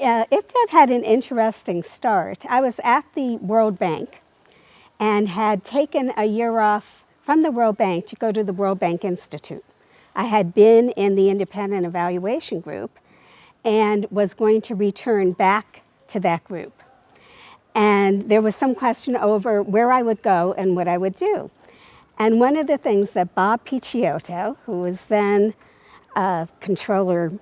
uh, IPDET had an interesting start. I was at the World Bank and had taken a year off from the World Bank to go to the World Bank Institute. I had been in the independent evaluation group and was going to return back to that group. And there was some question over where I would go and what I would do. And one of the things that Bob Picciotto, who was then uh, controller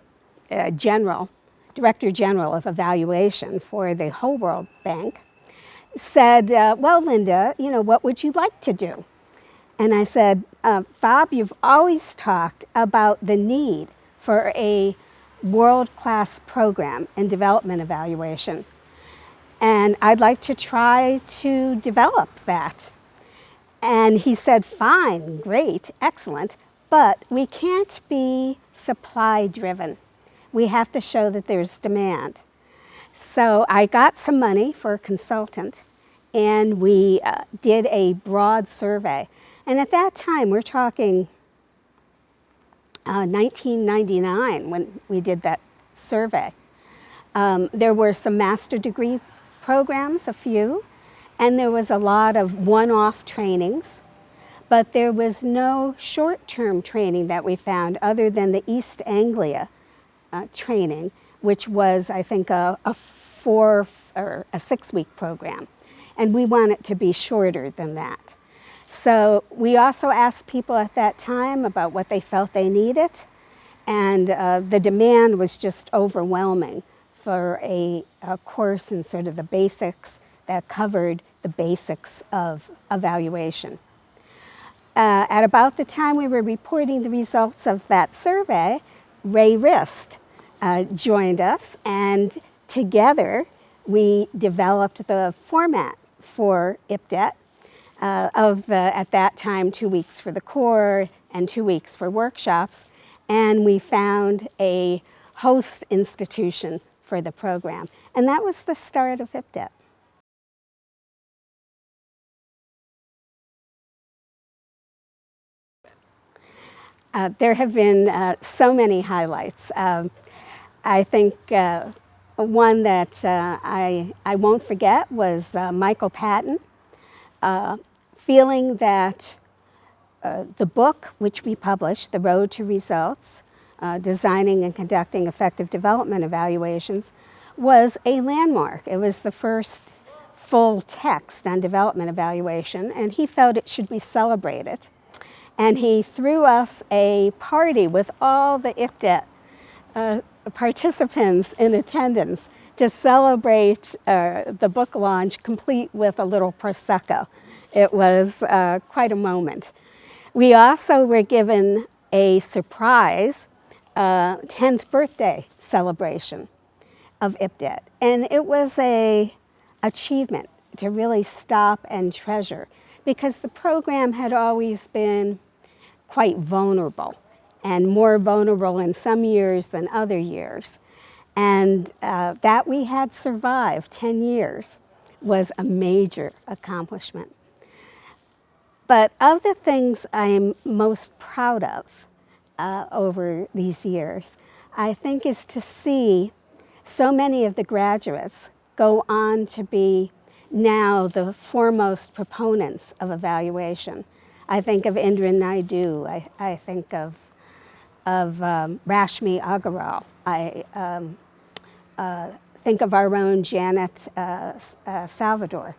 uh, general, director general of evaluation for the whole World Bank, said, uh, well, Linda, you know, what would you like to do? And I said, uh, Bob, you've always talked about the need for a world-class program in development evaluation. And I'd like to try to develop that. And he said, fine, great, excellent, but we can't be supply driven. We have to show that there's demand. So I got some money for a consultant and we uh, did a broad survey. And at that time, we're talking uh, 1999 when we did that survey. Um, there were some master degree programs, a few, and there was a lot of one-off trainings, but there was no short-term training that we found other than the East Anglia uh, training, which was, I think, a, a four or a six-week program. And we want it to be shorter than that. So we also asked people at that time about what they felt they needed, and uh, the demand was just overwhelming for a, a, course in sort of the basics that covered the basics of evaluation. Uh, at about the time we were reporting the results of that survey, Ray Rist uh, joined us, and together we developed the format for IPDET uh, of the, at that time, two weeks for the core and two weeks for workshops. And we found a host institution for the program. And that was the start of IPDET. Uh, there have been uh, so many highlights. Um, I think uh, one that uh, I, I won't forget was uh, Michael Patton. Uh, feeling that uh, the book which we published, The Road to Results, uh, Designing and Conducting Effective Development Evaluations, was a landmark. It was the first full text on development evaluation, and he felt it should be celebrated. And he threw us a party with all the IPDET uh, participants in attendance to celebrate uh, the book launch complete with a little Prosecco. It was uh, quite a moment. We also were given a surprise uh, 10th birthday celebration of IPDET. And it was a achievement to really stop and treasure because the program had always been quite vulnerable and more vulnerable in some years than other years. And uh, that we had survived 10 years was a major accomplishment. But of the things I'm most proud of uh, over these years, I think is to see so many of the graduates go on to be now the foremost proponents of evaluation. I think of Indran Naidoo, I, I think of, of um, Rashmi Agarwal, I um, uh, think of our own Janet uh, uh, Salvador.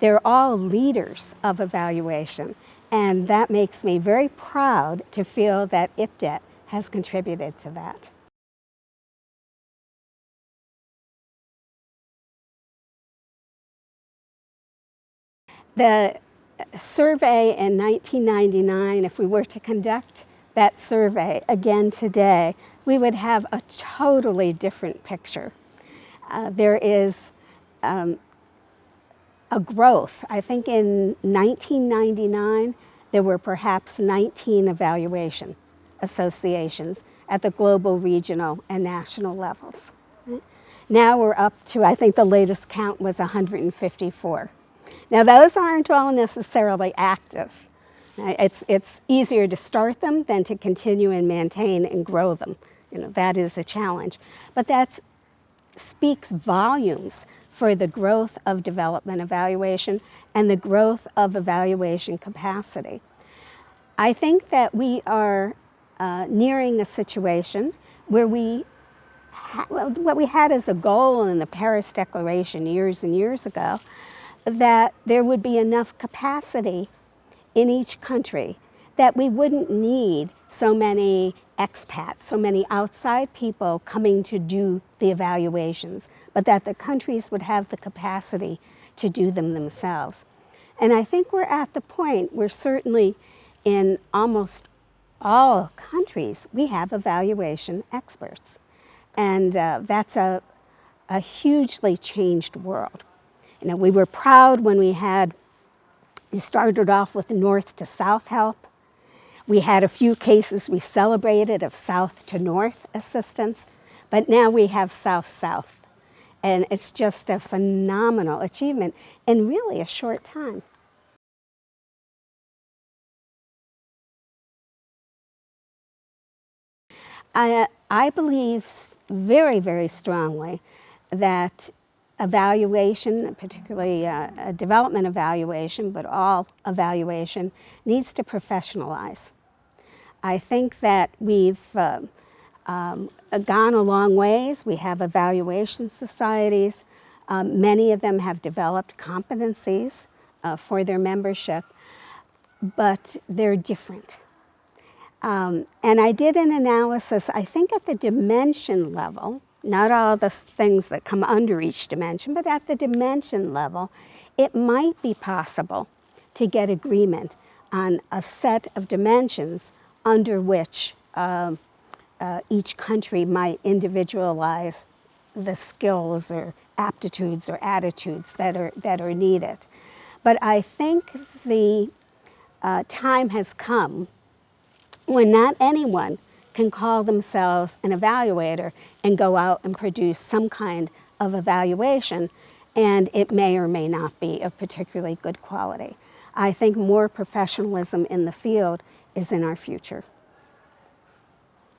They're all leaders of evaluation, and that makes me very proud to feel that IPDET has contributed to that. The survey in 1999, if we were to conduct that survey again today, we would have a totally different picture. Uh, there is um, a growth. I think in 1999, there were perhaps 19 evaluation associations at the global, regional, and national levels. Now we're up to, I think the latest count was 154. Now those aren't all necessarily active. It's, it's easier to start them than to continue and maintain and grow them. You know, that is a challenge. But that speaks volumes for the growth of development evaluation and the growth of evaluation capacity. I think that we are uh, nearing a situation where we what we had as a goal in the Paris Declaration years and years ago, that there would be enough capacity in each country that we wouldn't need so many expats, so many outside people coming to do the evaluations, but that the countries would have the capacity to do them themselves. And I think we're at the point where certainly in almost all countries, we have evaluation experts. And uh, that's a, a hugely changed world. You know, we were proud when we had, we started off with north to south help. We had a few cases we celebrated of south to north assistance, but now we have south-south. And it's just a phenomenal achievement in really a short time. I, I believe very, very strongly that evaluation, particularly uh, development evaluation, but all evaluation, needs to professionalize. I think that we've uh, um, gone a long ways. We have evaluation societies. Um, many of them have developed competencies uh, for their membership, but they're different. Um, and I did an analysis, I think at the dimension level, not all the things that come under each dimension, but at the dimension level, it might be possible to get agreement on a set of dimensions under which um, uh, each country might individualize the skills or aptitudes or attitudes that are, that are needed. But I think the uh, time has come when not anyone can call themselves an evaluator and go out and produce some kind of evaluation and it may or may not be of particularly good quality. I think more professionalism in the field is in our future.